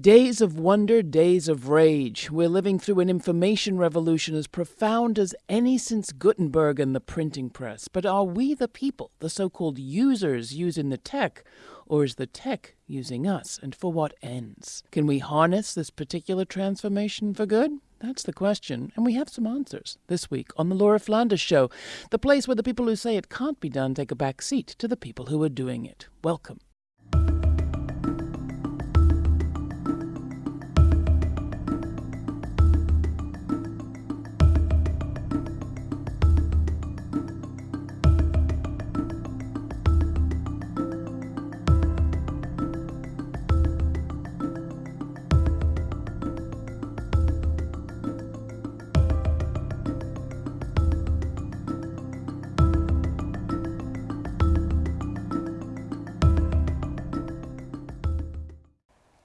Days of wonder, days of rage. We're living through an information revolution as profound as any since Gutenberg and the printing press. But are we the people, the so called users, using the tech? Or is the tech using us? And for what ends? Can we harness this particular transformation for good? That's the question, and we have some answers this week on The Laura Flanders Show, the place where the people who say it can't be done take a back seat to the people who are doing it. Welcome.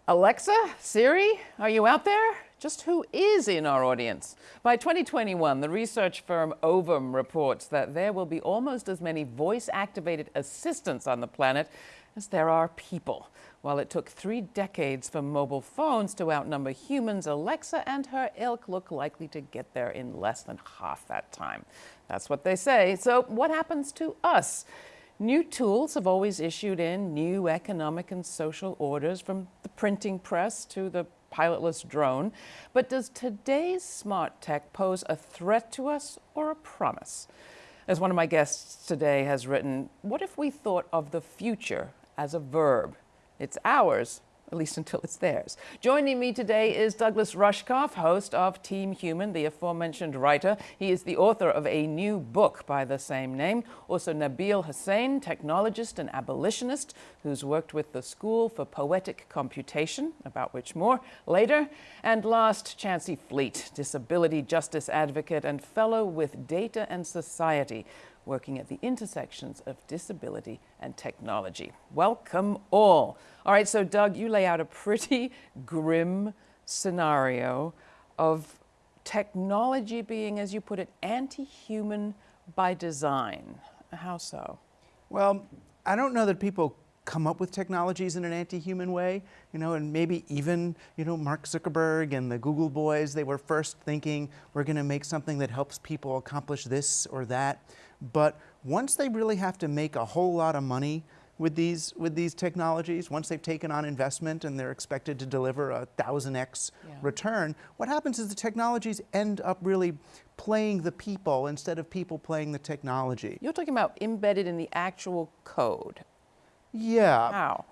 Alexa, Siri, are you out there? Just who is in our audience? By 2021, the research firm Ovum reports that there will be almost as many voice-activated assistants on the planet as there are people. While it took three decades for mobile phones to outnumber humans, Alexa and her ilk look likely to get there in less than half that time. That's what they say. So what happens to us? New tools have always issued in new economic and social orders from the printing press to the pilotless drone. But does today's smart tech pose a threat to us or a promise? As one of my guests today has written, what if we thought of the future as a verb? It's ours, at least until it's theirs. Joining me today is Douglas Rushkoff, host of Team Human, the aforementioned writer. He is the author of a new book by the same name. Also Nabil Hussain, technologist and abolitionist, who's worked with the School for Poetic Computation, about which more later. And last, Chancey Fleet, disability justice advocate and fellow with Data and Society, working at the intersections of disability and technology. Welcome all. All right, so Doug, you lay out a pretty grim scenario of technology being, as you put it, anti-human by design. How so? Well, I don't know that people come up with technologies in an anti-human way, you know, and maybe even, you know, Mark Zuckerberg and the Google boys, they were first thinking, we're gonna make something that helps people accomplish this or that. But once they really have to make a whole lot of money with these, with these technologies, once they've taken on investment and they're expected to deliver a 1000x yeah. return, what happens is the technologies end up really playing the people instead of people playing the technology. You're talking about embedded in the actual code. Yeah. How?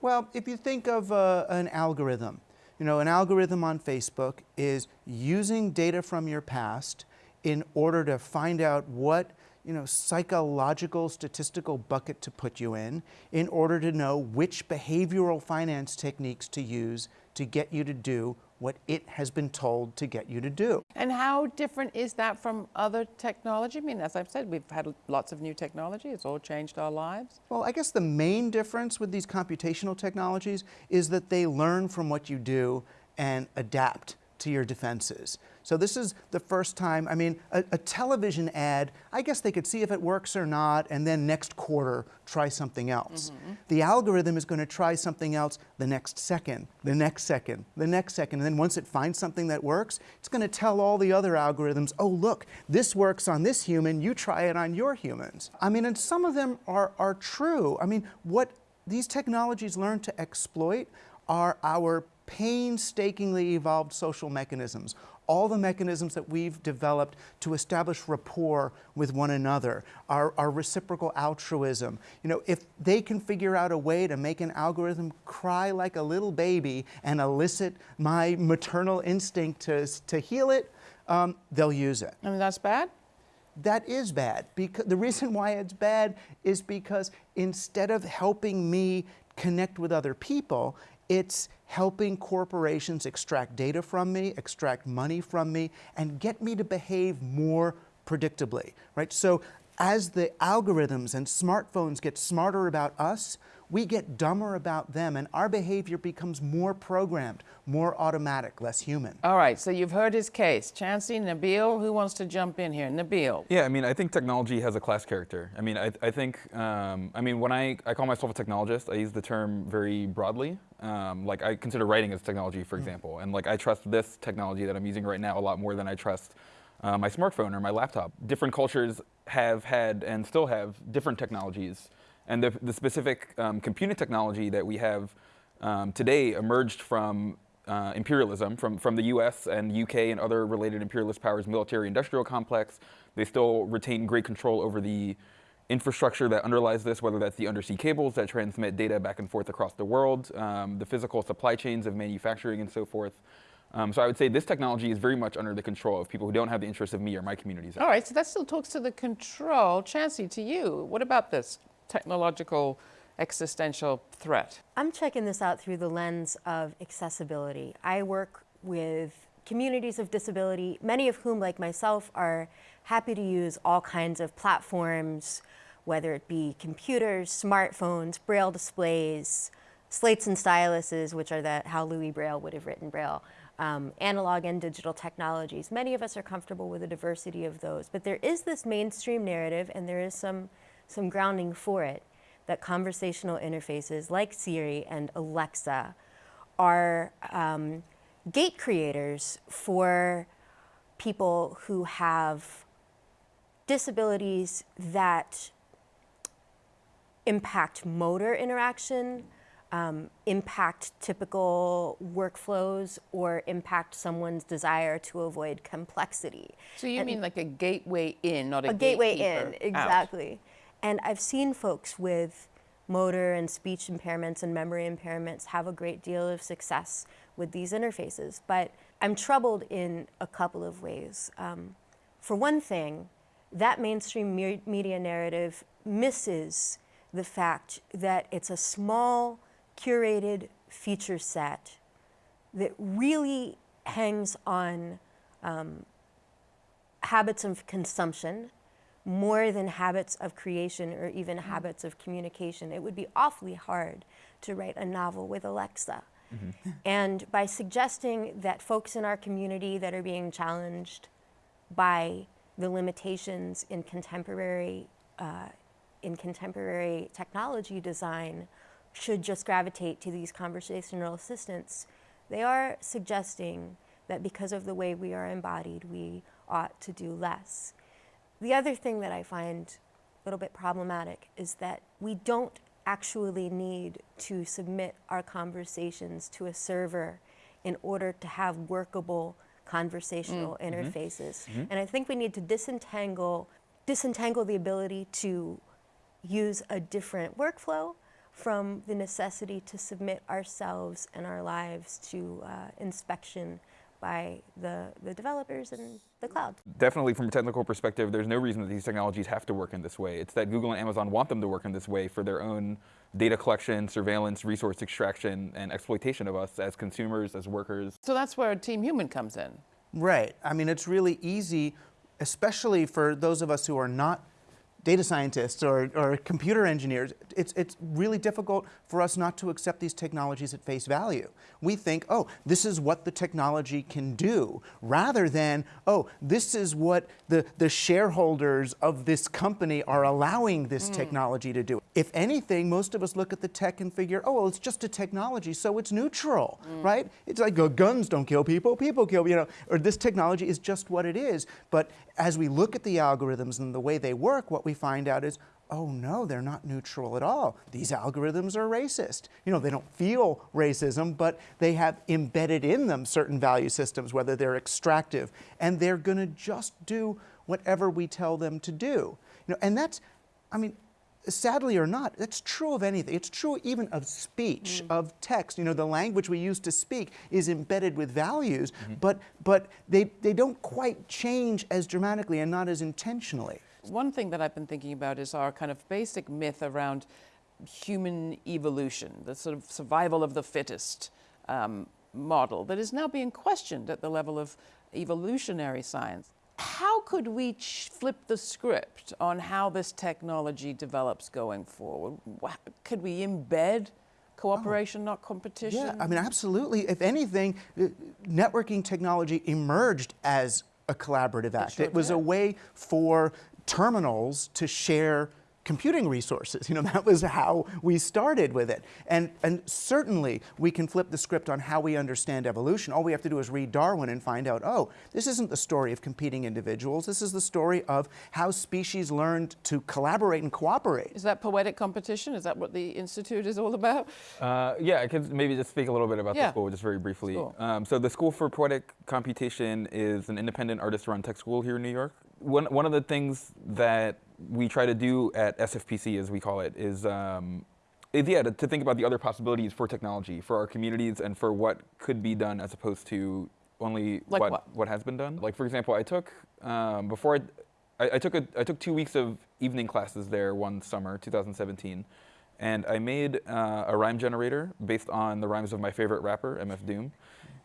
Well, if you think of uh, an algorithm, you know, an algorithm on Facebook is using data from your past in order to find out what you know, psychological statistical bucket to put you in in order to know which behavioral finance techniques to use to get you to do what it has been told to get you to do. And how different is that from other technology? I mean, as I've said, we've had lots of new technology. It's all changed our lives. Well, I guess the main difference with these computational technologies is that they learn from what you do and adapt to your defenses. So this is the first time, I mean, a, a, television ad, I guess they could see if it works or not, and then next quarter, try something else. Mm -hmm. The algorithm is going to try something else the next second, the next second, the next second, and then once it finds something that works, it's going to tell all the other algorithms, oh look, this works on this human, you try it on your humans. I mean, and some of them are, are true. I mean, what these technologies learn to exploit are our painstakingly evolved social mechanisms, all the mechanisms that we've developed to establish rapport with one another, our, our, reciprocal altruism. You know, if they can figure out a way to make an algorithm cry like a little baby and elicit my maternal instinct to, to heal it, um, they'll use it. I mean, that's bad? That is bad. Because the reason why it's bad is because instead of helping me connect with other people, it's helping corporations extract data from me, extract money from me, and get me to behave more predictably, right? So as the algorithms and smartphones get smarter about us, we get dumber about them and our behavior becomes more programmed, more automatic, less human. All right, so you've heard his case. Chancey, Nabil, who wants to jump in here? Nabil. Yeah, I mean, I think technology has a class character. I mean, I, I think, um, I mean, when I, I call myself a technologist, I use the term very broadly. Um, like, I consider writing as technology, for example. And, like, I trust this technology that I'm using right now a lot more than I trust uh, my smartphone or my laptop. Different cultures have had and still have different technologies. And the, the specific um, computing technology that we have um, today emerged from uh, imperialism, from, from the US and UK and other related imperialist powers military industrial complex. They still retain great control over the infrastructure that underlies this, whether that's the undersea cables that transmit data back and forth across the world, um, the physical supply chains of manufacturing and so forth. Um, so I would say this technology is very much under the control of people who don't have the interests of me or my communities. All right, so that still talks to the control. Chancey, to you, what about this technological existential threat? I'm checking this out through the lens of accessibility. I work with communities of disability, many of whom, like myself, are happy to use all kinds of platforms, whether it be computers, smartphones, braille displays, slates and styluses, which are the, how Louis Braille would have written Braille, um, analog and digital technologies. Many of us are comfortable with a diversity of those, but there is this mainstream narrative and there is some, some grounding for it that conversational interfaces like Siri and Alexa are um, gate creators for people who have disabilities that impact motor interaction, um, impact typical workflows or impact someone's desire to avoid complexity. So you and mean like a gateway in, not a, a gateway in, exactly. And I've seen folks with motor and speech impairments and memory impairments have a great deal of success with these interfaces. But I'm troubled in a couple of ways. Um, for one thing, that mainstream me media narrative misses the fact that it's a small curated feature set that really hangs on um, habits of consumption more than habits of creation or even mm -hmm. habits of communication. It would be awfully hard to write a novel with Alexa. Mm -hmm. And by suggesting that folks in our community that are being challenged by the limitations in contemporary, uh, in contemporary technology design should just gravitate to these conversational assistants, they are suggesting that because of the way we are embodied, we ought to do less. The other thing that I find a little bit problematic is that we don't actually need to submit our conversations to a server in order to have workable conversational mm. interfaces. Mm -hmm. And I think we need to disentangle, disentangle the ability to use a different workflow from the necessity to submit ourselves and our lives to uh, inspection by the, the developers and the cloud. Definitely from a technical perspective, there's no reason that these technologies have to work in this way. It's that Google and Amazon want them to work in this way for their own data collection, surveillance, resource extraction, and exploitation of us as consumers, as workers. So that's where Team Human comes in. Right. I mean, it's really easy, especially for those of us who are not data scientists or, or computer engineers, it's, it's really difficult for us not to accept these technologies at face value. We think, oh, this is what the technology can do, rather than, oh, this is what the, the shareholders of this company are allowing this mm. technology to do. If anything, most of us look at the tech and figure, oh, well, it's just a technology, so it's neutral, mm. right? It's like oh, guns don't kill people, people kill, you know, or this technology is just what it is. But as we look at the algorithms and the way they work, what we find out is, oh no, they're not neutral at all. These algorithms are racist. You know, they don't feel racism, but they have embedded in them certain value systems, whether they're extractive, and they're gonna just do whatever we tell them to do. You know, and that's, I mean, sadly or not, that's true of anything. It's true even of speech, mm. of text. You know, the language we use to speak is embedded with values, mm -hmm. but, but they, they don't quite change as dramatically and not as intentionally. One thing that I've been thinking about is our kind of basic myth around human evolution, the sort of survival of the fittest um, model that is now being questioned at the level of evolutionary science. how could we ch- flip the script on how this technology develops going forward? Could we embed cooperation, not competition? Yeah, I mean, absolutely. If anything, networking technology emerged as a collaborative act. sure it was a way for terminals to share computing resources. You know, that was how we started with it. And, and certainly we can flip the script on how we understand evolution. All we have to do is read Darwin and find out, oh, this isn't the story of competing individuals. This is the story of how species learned to collaborate and cooperate. Is that poetic competition? Is that what the Institute is all about? Uh, yeah, I could maybe just speak a little bit about Yeah. the school just very briefly. Cool. Um, so the School for Poetic Computation is an independent artist-run tech school here in New York. One, one of the things that we try to do at SFPC, as we call it, is, um, is yeah, to, to think about the other possibilities for technology, for our communities, and for what could be done as opposed to only Like what, what? what has been done. Like for example, I took um, before I, I, I took a, I took two weeks of evening classes there one summer, 2017, and I made uh, a rhyme generator based on the rhymes of my favorite rapper, MF Doom,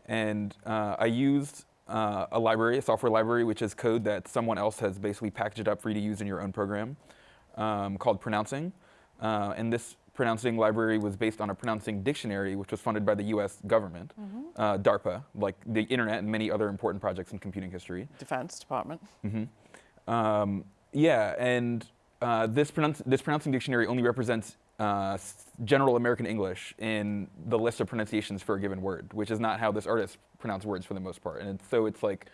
and uh, I used uh, a library, a software library, which is code that someone else has basically packaged up for you to use in your own program, um, called Pronouncing, uh, and this pronouncing library was based on a pronouncing dictionary, which was funded by the U.S. government, uh, DARPA, like the internet and many other important projects in computing history. Defense Department. Um, yeah, and uh, this, pronounce- this pronouncing dictionary only represents uh, general American English in the list of pronunciations for a given word, which is not how this artist pronounced words for the most part. And it's, so it's like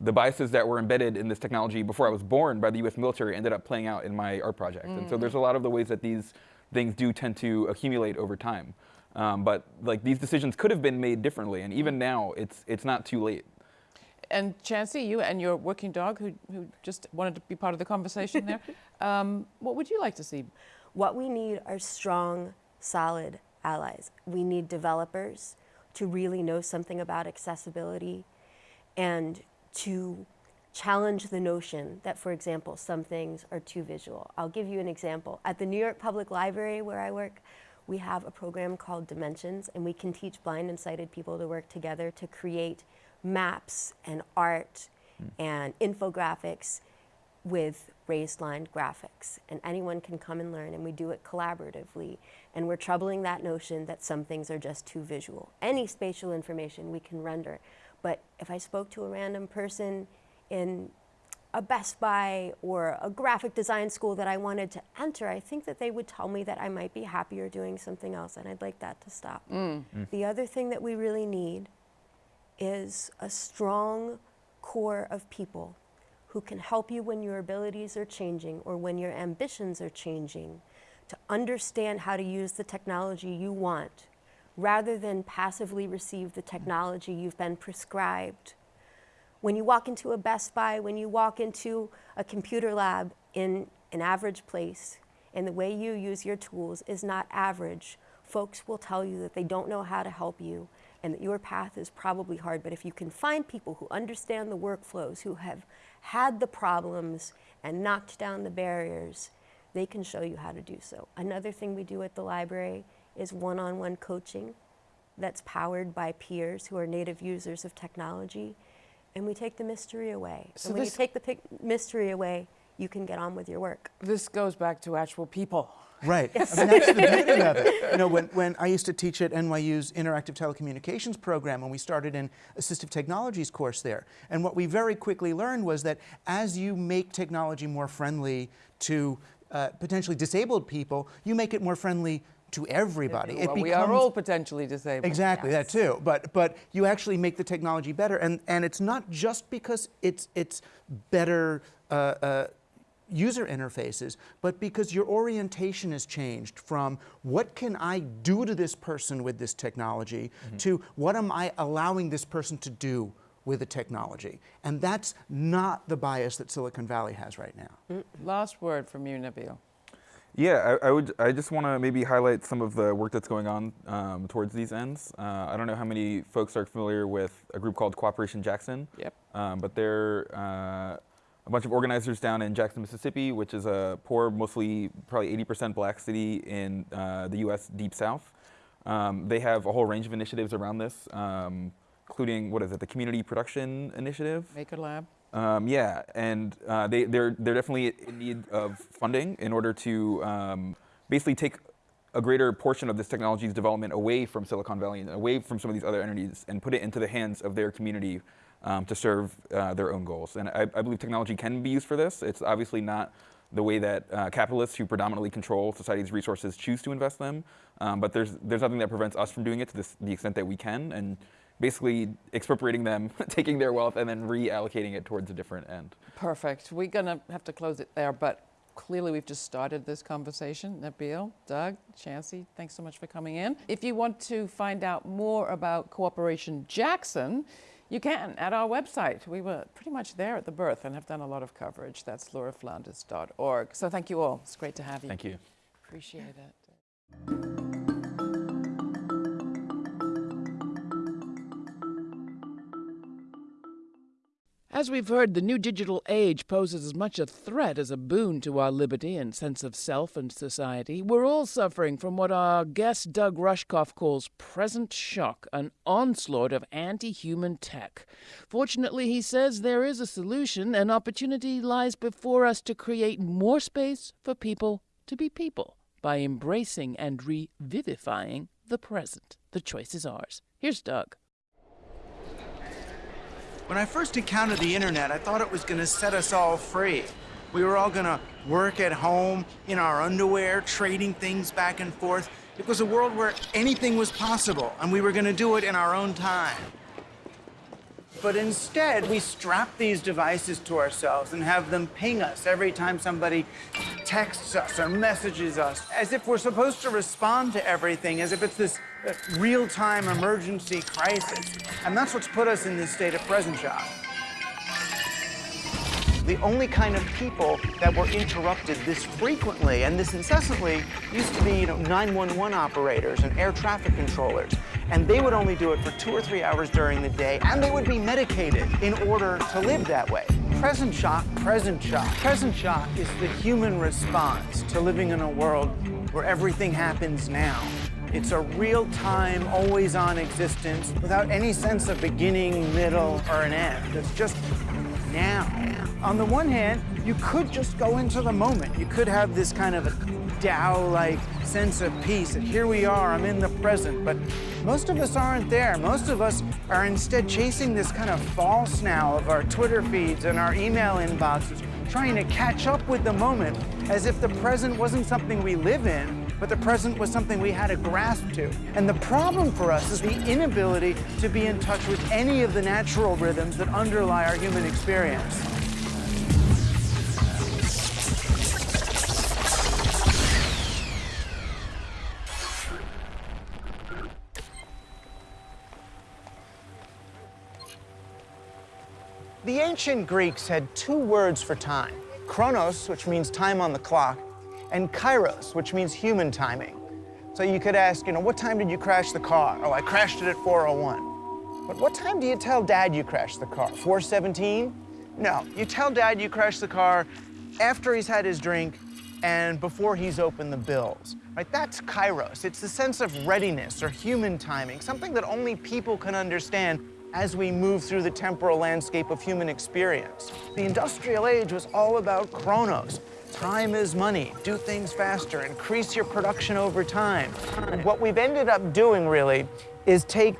the biases that were embedded in this technology before I was born by the US military ended up playing out in my art project. And so there's a lot of the ways that these things do tend to accumulate over time. Um, but like these decisions could have been made differently, and even now, it's it's not too late. And Chancey, you and your working dog, who, who just wanted to be part of the conversation there, um, what would you like to see? What we need are strong, solid allies. We need developers to really know something about accessibility and to challenge the notion that, for example, some things are too visual. I'll give you an example. At the New York Public Library, where I work, we have a program called Dimensions, and we can teach blind and sighted people to work together to create maps and art hmm. and infographics with raised line graphics and anyone can come and learn and we do it collaboratively and we're troubling that notion that some things are just too visual. Any spatial information we can render. But if i spoke to a random person in a best buy or a graphic design school that i wanted to enter i think that they would tell me that i might be happier doing something else and i'd like that to stop. Mm. Mm. The other thing that we really need is a strong core of people who can help you when your abilities are changing or when your ambitions are changing to understand how to use the technology you want rather than passively receive the technology you've been prescribed. When you walk into a Best Buy, when you walk into a computer lab in an average place, and the way you use your tools is not average, folks will tell you that they don't know how to help you and that your path is probably hard. But if you can find people who understand the workflows, who have had the problems and knocked down the barriers, they can show you how to do so. Another thing we do at the library is one on one coaching that's powered by peers who are native users of technology. And we take the mystery away. So and when you take the mystery away, you can get on with your work. This goes back to actual people. Right. I mean, that's the beauty of it. You know, when, when I used to teach at NYU's Interactive Telecommunications program, and we started an assistive technologies course there. And what we very quickly learned was that as you make technology more friendly to uh, potentially disabled people, you make it more friendly to everybody. Well, it we are all potentially disabled. Exactly, Yes. that too. But but you actually make the technology better, and and it's not just because it's it's better. Uh, uh, user interfaces but because your orientation has changed from what can i do to this person with this technology to what am i allowing this person to do with the technology and that's not the bias that silicon valley has right now Last word from you, Nabil. Yeah, I, I would. I just want to maybe highlight some of the work that's going on um, towards these ends. Uh, I don't know how many folks are familiar with a group called Cooperation Jackson. Yep. Um, but they're uh, a bunch of organizers down in Jackson, Mississippi, which is a poor, mostly probably 80% black city in uh, the U.S. Deep South. Um, they have a whole range of initiatives around this, um, including what is it, the Community Production Initiative. Maker Lab. Um, yeah, and uh, they, they're, they're definitely in need of funding in order to um, basically take a greater portion of this technology's development away from Silicon Valley and away from some of these other entities and put it into the hands of their community um, to serve uh, their own goals. And I, I, believe technology can be used for this. It's obviously not the way that uh, capitalists who predominantly control society's resources choose to invest them, um, but there's, there's nothing that prevents us from doing it to this, the extent that we can. And basically expropriating them, taking their wealth, and then reallocating it towards a different end. Perfect. We're going to have to close it there, but clearly we've just started this conversation. Nabil, Doug, Chancey, thanks so much for coming in. If you want to find out more about Cooperation Jackson, you can at our website. We were pretty much there at the birth and have done a lot of coverage. That's lauraflanders.org. So thank you all. It's great to have you. Thank you. Appreciate it. As we've heard, the new digital age poses as much a threat as a boon to our liberty and sense of self and society. We're all suffering from what our guest Doug Rushkoff calls present shock, an onslaught of anti human tech. Fortunately, he says there is a solution. An opportunity lies before us to create more space for people to be people by embracing and revivifying the present. The choice is ours. Here's Doug. When I first encountered the internet, I thought it was going to set us all free. We were all going to work at home in our underwear, trading things back and forth. It was a world where anything was possible, and we were going to do it in our own time. But instead, we strap these devices to ourselves and have them ping us every time somebody texts us or messages us, as if we're supposed to respond to everything, as if it's this uh, real-time emergency crisis. And that's what's put us in this state of present shock. The only kind of people that were interrupted this frequently and this incessantly used to be, you know, 911 operators and air traffic controllers. And they would only do it for two or three hours during the day, and they would be medicated in order to live that way. Present shock, present shock. Present shock is the human response to living in a world where everything happens now. It's a real-time, always-on existence without any sense of beginning, middle, or an end. It's just now. On the one hand, you could just go into the moment. You could have this kind of a Tao-like sense of peace, and here we are, I'm in the present. But most of us aren't there. Most of us are instead chasing this kind of false now of our Twitter feeds and our email inboxes, trying to catch up with the moment as if the present wasn't something we live in, but the present was something we had to grasp to. And the problem for us is the inability to be in touch with any of the natural rhythms that underlie our human experience. Ancient Greeks had two words for time. Chronos, which means time on the clock, and kairos, which means human timing. So you could ask, you know, what time did you crash the car? Oh, I crashed it at 4.01. But what time do you tell dad you crashed the car? 4.17? No, you tell dad you crashed the car after he's had his drink and before he's opened the bills, right? That's kairos. It's the sense of readiness or human timing, something that only people can understand as we move through the temporal landscape of human experience. The industrial age was all about chronos, Time is money. Do things faster. Increase your production over time. And what we've ended up doing, really, is take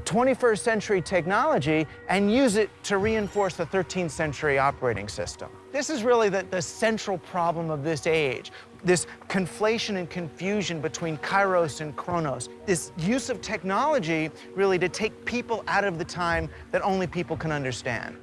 21st century technology and use it to reinforce the 13th century operating system. This is really the, the central problem of this age, this conflation and confusion between kairos and chronos, this use of technology really to take people out of the time that only people can understand.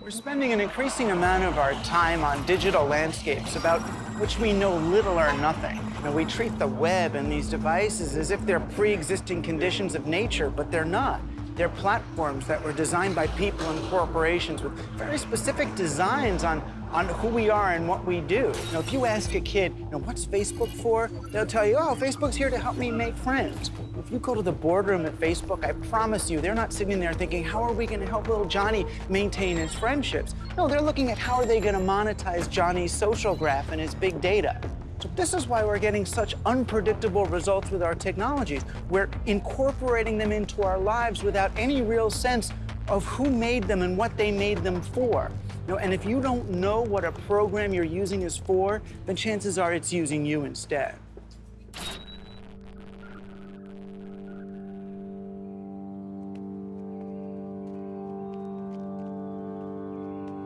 We're spending an increasing amount of our time on digital landscapes about which we know little or nothing. You we treat the web and these devices as if they're pre-existing conditions of nature, but they're not. They're platforms that were designed by people and corporations with very specific designs on on who we are and what we do. Know, if you ask a kid, you know, what's Facebook for? They'll tell you, oh, Facebook's here to help me make friends. If you go to the boardroom at Facebook, I promise you, they're not sitting there thinking, how are we going to help little Johnny maintain his friendships? No, they're looking at how are they going to monetize Johnny's social graph and his big data. So this is why we're getting such unpredictable results with our technologies. We're incorporating them into our lives without any real sense of who made them and what they made them for. You know, and if you don't know what a program you're using is for, then chances are it's using you instead.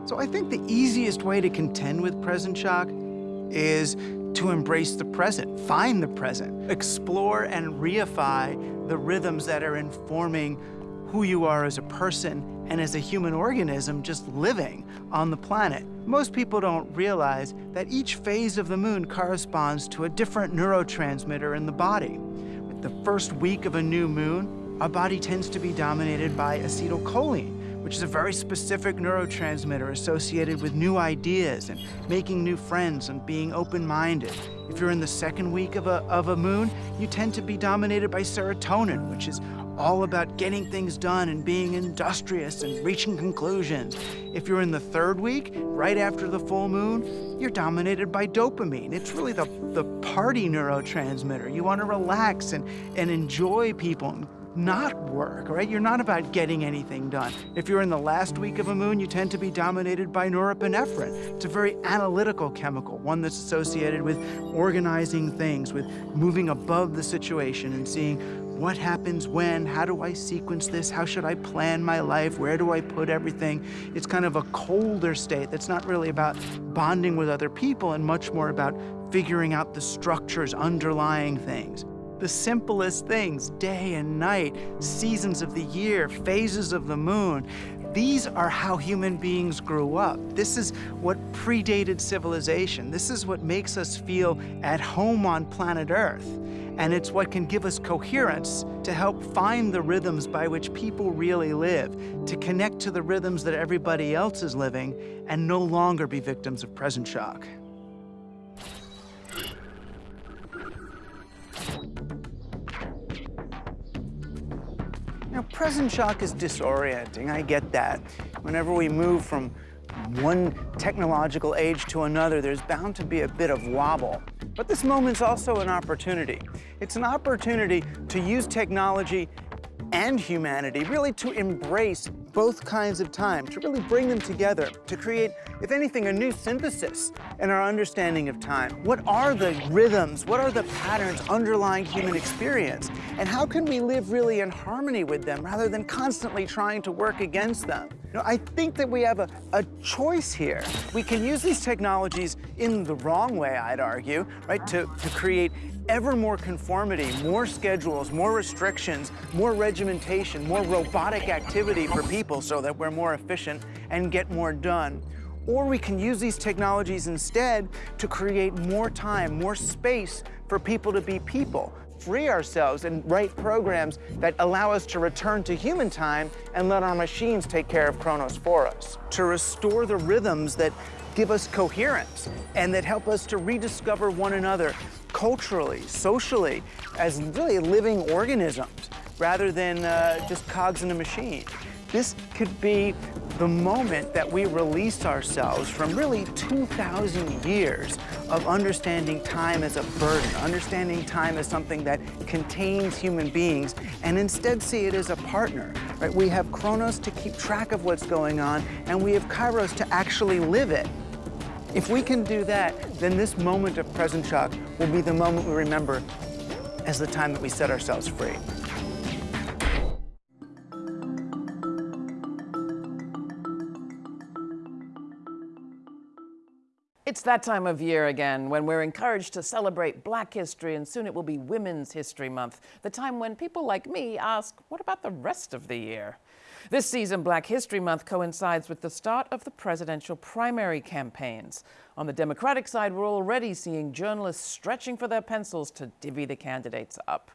So I think the easiest way to contend with present shock is to embrace the present, find the present, explore and reify the rhythms that are informing who you are as a person and as a human organism just living on the planet. Most people don't realize that each phase of the moon corresponds to a different neurotransmitter in the body. With the first week of a new moon, our body tends to be dominated by acetylcholine, which is a very specific neurotransmitter associated with new ideas and making new friends and being open-minded. If you're in the second week of a, of a moon, you tend to be dominated by serotonin, which is all about getting things done and being industrious and reaching conclusions. If you're in the third week, right after the full moon, you're dominated by dopamine. It's really the, the party neurotransmitter. You want to relax and, and enjoy people and not work, right? You're not about getting anything done. If you're in the last week of a moon, you tend to be dominated by norepinephrine. It's a very analytical chemical, one that's associated with organizing things, with moving above the situation and seeing what happens when, how do I sequence this, how should I plan my life, where do I put everything. It's kind of a colder state that's not really about bonding with other people and much more about figuring out the structures underlying things the simplest things, day and night, seasons of the year, phases of the moon. These are how human beings grew up. This is what predated civilization. This is what makes us feel at home on planet Earth. And it's what can give us coherence to help find the rhythms by which people really live, to connect to the rhythms that everybody else is living, and no longer be victims of present shock. Now, present shock is disorienting, I get that. Whenever we move from one technological age to another, there's bound to be a bit of wobble. But this moment's also an opportunity. It's an opportunity to use technology and humanity really to embrace both kinds of time, to really bring them together, to create, if anything, a new synthesis in our understanding of time. What are the rhythms, what are the patterns underlying human experience, and how can we live really in harmony with them rather than constantly trying to work against them? You know, I think that we have a, a choice here. We can use these technologies in the wrong way, I'd argue, right, to, to create ever more conformity, more schedules, more restrictions, more regimentation, more robotic activity for people so that we're more efficient and get more done. Or we can use these technologies instead to create more time, more space for people to be people, free ourselves and write programs that allow us to return to human time and let our machines take care of Chronos for us. To restore the rhythms that give us coherence and that help us to rediscover one another culturally, socially, as really living organisms rather than uh, just cogs in a machine. This could be the moment that we release ourselves from really 2,000 years of understanding time as a burden, understanding time as something that contains human beings, and instead see it as a partner. Right? We have Chronos to keep track of what's going on, and we have Kairos to actually live it. If we can do that, then this moment of present shock will be the moment we remember as the time that we set ourselves free. It's that time of year again when we're encouraged to celebrate Black History, and soon it will be Women's History Month, the time when people like me ask, what about the rest of the year? This season, Black History Month coincides with the start of the presidential primary campaigns. On the Democratic side, we're already seeing journalists stretching for their pencils to divvy the candidates up.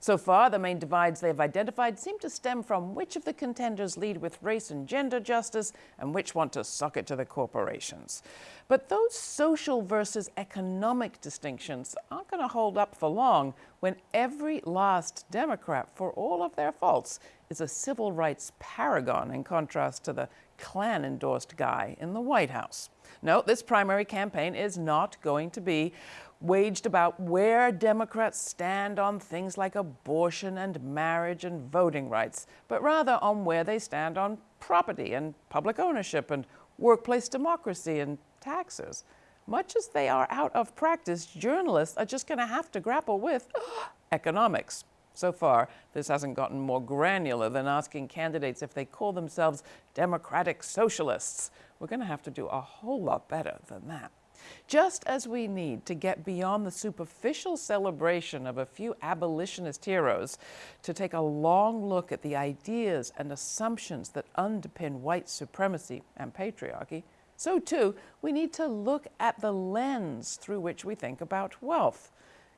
So far, the main divides they've identified seem to stem from which of the contenders lead with race and gender justice and which want to suck it to the corporations. But those social versus economic distinctions aren't going to hold up for long when every last Democrat, for all of their faults, is a civil rights paragon in contrast to the Klan endorsed guy in the White House. No, this primary campaign is not going to be waged about where Democrats stand on things like abortion and marriage and voting rights, but rather on where they stand on property and public ownership and workplace democracy and taxes. Much as they are out of practice, journalists are just going to have to grapple with economics. So far, this hasn't gotten more granular than asking candidates if they call themselves democratic socialists. We're going to have to do a whole lot better than that. Just as we need to get beyond the superficial celebration of a few abolitionist heroes to take a long look at the ideas and assumptions that underpin white supremacy and patriarchy, so too we need to look at the lens through which we think about wealth.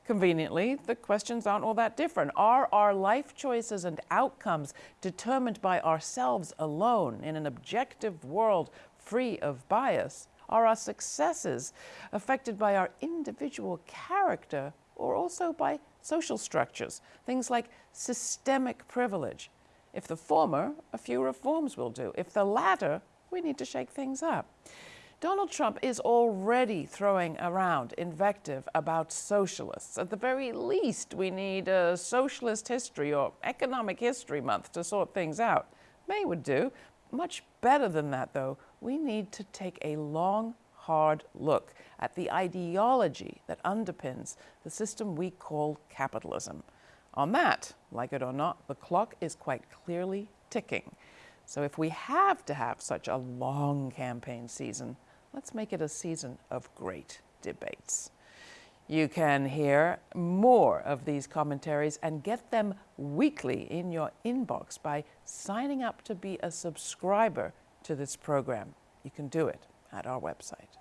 Conveniently, the questions aren't all that different. Are our life choices and outcomes determined by ourselves alone in an objective world free of bias? Are our successes affected by our individual character or also by social structures, things like systemic privilege? If the former, a few reforms will do. If the latter, we need to shake things up. Donald Trump is already throwing around invective about socialists. At the very least, we need a socialist history or economic history month to sort things out. May would do. Much better than that, though, we need to take a long, hard look at the ideology that underpins the system we call capitalism. On that, like it or not, the clock is quite clearly ticking. So if we have to have such a long campaign season, let's make it a season of great debates. You can hear more of these commentaries and get them weekly in your inbox by signing up to be a subscriber to this program. You can do it at our website.